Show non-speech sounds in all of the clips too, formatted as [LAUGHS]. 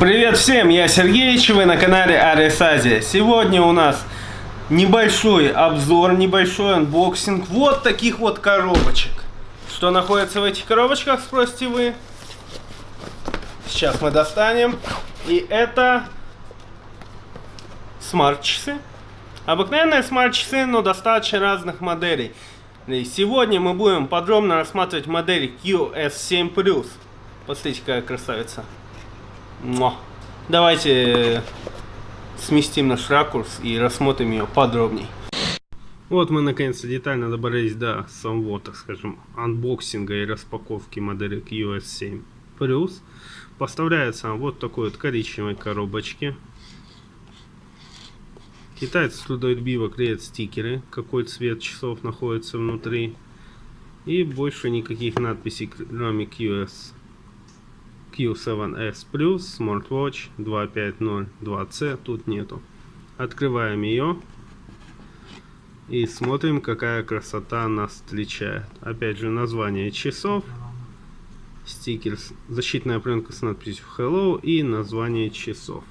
Привет всем, я Сергеич, вы на канале Арис Азия. Сегодня у нас небольшой обзор, небольшой анбоксинг вот таких вот коробочек. Что находится в этих коробочках, спросите вы? Сейчас мы достанем. И это смарт-часы. Обыкновенные смарт-часы, но достаточно разных моделей. И сегодня мы будем подробно рассматривать модель QS7+. Посмотрите, какая красавица. Муа. Давайте сместим наш ракурс и рассмотрим ее подробней. Вот мы наконец-то детально добрались до самого, так скажем, анбоксинга и распаковки модели QS7 Plus. Поставляется вот такой вот коричневой коробочке. Китайцы трудолюбиво клеят стикеры, какой цвет часов находится внутри. И больше никаких надписей, кроме QS Q7S Plus Smartwatch 2502C тут нету. Открываем ее и смотрим, какая красота нас встречает. Опять же, название часов, стикер, защитная пленка с надписью Hello и название часов.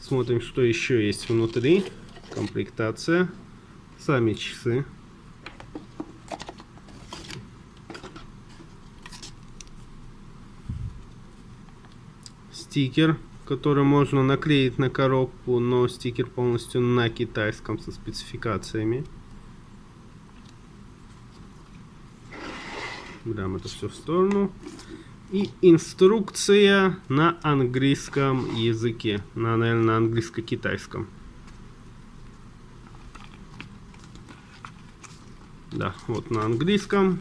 Смотрим, что еще есть внутри. Комплектация, сами часы. Стикер, который можно наклеить на коробку, но стикер полностью на китайском со спецификациями. Берем это все в сторону. И инструкция на английском языке. На, наверное, на английско-китайском. Да, вот на английском.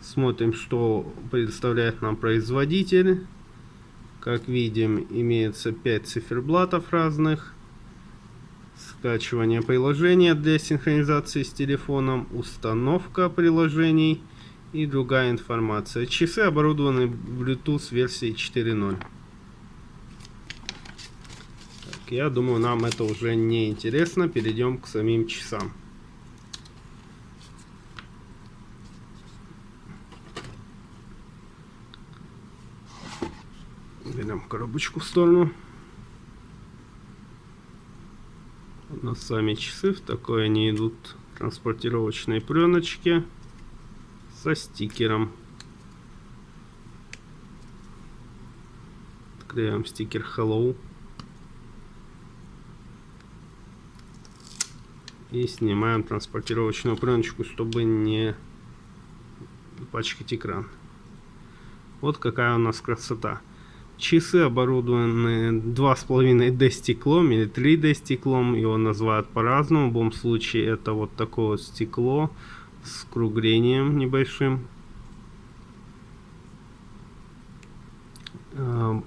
Смотрим, что предоставляет нам производитель. Как видим, имеется 5 циферблатов разных. Скачивание приложения для синхронизации с телефоном, установка приложений и другая информация. Часы оборудованы Bluetooth версией 4.0. Я думаю, нам это уже не интересно. Перейдем к самим часам. Берем коробочку в сторону. У нас сами часы, в такой они идут транспортировочной пленочке со стикером. Отклеиваем стикер Hello. И снимаем транспортировочную пленочку, чтобы не пачкать экран. Вот какая у нас красота. Часы оборудованы 2,5D стеклом или 3D стеклом. Его называют по-разному. В любом случае это вот такое вот стекло с круглением небольшим. А,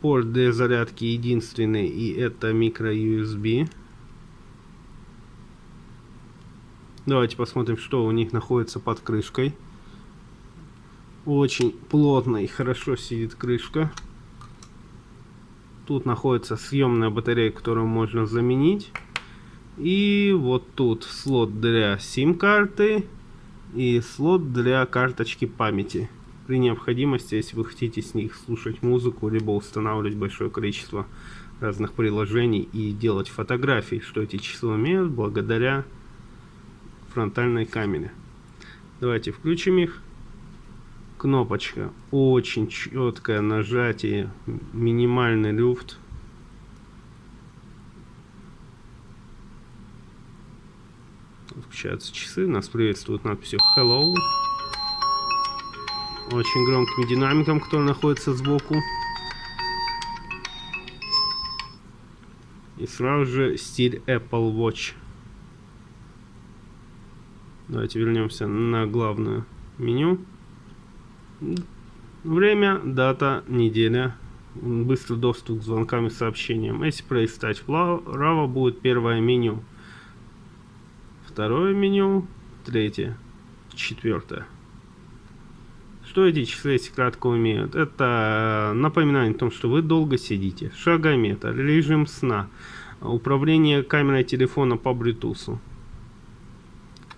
порт для зарядки единственный и это микро USB. Давайте посмотрим, что у них находится под крышкой. Очень плотно и хорошо сидит крышка. Тут находится съемная батарея, которую можно заменить. И вот тут слот для сим-карты и слот для карточки памяти. При необходимости, если вы хотите с них слушать музыку, либо устанавливать большое количество разных приложений и делать фотографии, что эти часы умеют благодаря фронтальной камере. Давайте включим их кнопочка. Очень четкое нажатие минимальный люфт. Включаются часы нас приветствует надписью hello очень громким динамиком который находится сбоку. И сразу же стиль apple watch. Давайте вернемся на главное меню Время, дата, неделя. Быстрый доступ к звонкам и сообщениям. Если пролистать вправо, будет первое меню. Второе меню. Третье. Четвертое. Что эти часы, если кратко умеют? Это напоминание о том, что вы долго сидите. Шагометр, режим сна, управление камерой телефона по Bluetooth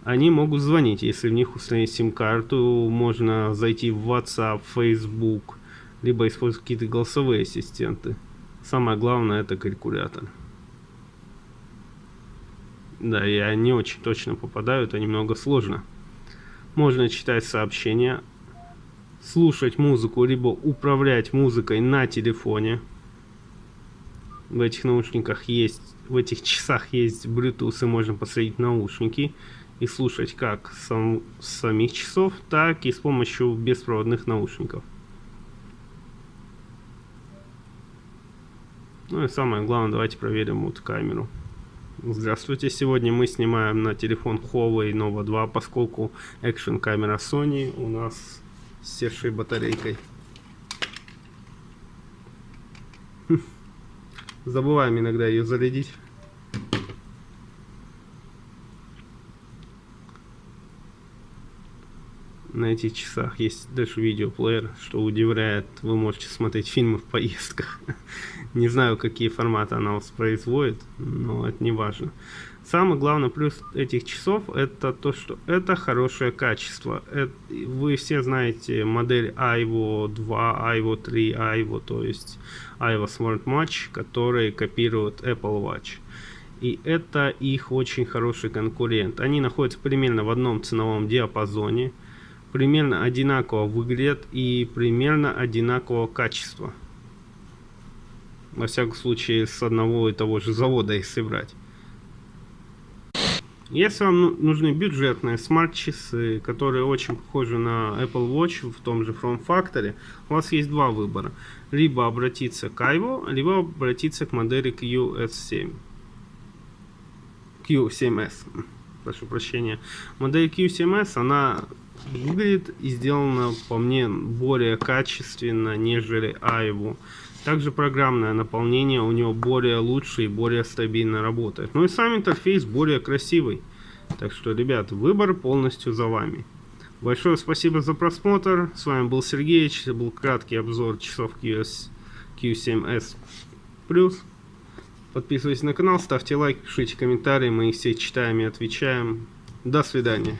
они могут звонить, если в них установить сим-карту, можно зайти в WhatsApp, Facebook, либо использовать какие-то голосовые ассистенты. Самое главное это калькулятор. Да, я не очень точно попадаю, это немного сложно. Можно читать сообщения, слушать музыку, либо управлять музыкой на телефоне. В этих наушниках есть, в этих часах есть Bluetooth, и можно посадить наушники и слушать как сам, с самих часов, так и с помощью беспроводных наушников. Ну и самое главное, давайте проверим вот камеру. Здравствуйте, сегодня мы снимаем на телефон Huawei Nova 2, поскольку экшен камера Sony у нас с севшей батарейкой. Хм. Забываем иногда ее зарядить. На этих часах есть даже видеоплеер, что удивляет, вы можете смотреть фильмы в поездках. [LAUGHS] не знаю, какие форматы она воспроизводит, но это не важно. Самый главный плюс этих часов это то, что это хорошее качество. Это, вы все знаете модель Aivo 2, Aivo 3, Aivo, то есть Aivo Smart Watch, которые копируют Apple Watch. И это их очень хороший конкурент. Они находятся примерно в одном ценовом диапазоне примерно одинаково выглядят и примерно одинакового качества. Во всяком случае, с одного и того же завода их собрать. Если вам ну, нужны бюджетные смарт-часы, которые очень похожи на Apple Watch в том же From Factory, у вас есть два выбора. Либо обратиться к Ivo, либо обратиться к модели QS7. Q7S. Прошу прощения. Модель Q7S, она выглядит и сделано по мне более качественно, нежели Айву. Также программное наполнение у него более лучше и более стабильно работает. Ну и сам интерфейс более красивый. Так что, ребят, выбор полностью за вами. Большое спасибо за просмотр. С вами был Сергей. Это был краткий обзор часов QS, Q7S Plus. Подписывайтесь на канал, ставьте лайк, пишите комментарии. Мы их все читаем и отвечаем. До свидания.